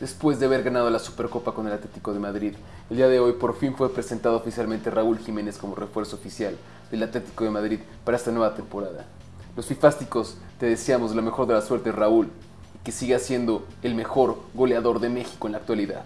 después de haber ganado la Supercopa con el Atlético de Madrid. El día de hoy por fin fue presentado oficialmente Raúl Jiménez como refuerzo oficial del Atlético de Madrid para esta nueva temporada. Los fifásticos te deseamos la mejor de la suerte Raúl y que siga siendo el mejor goleador de México en la actualidad.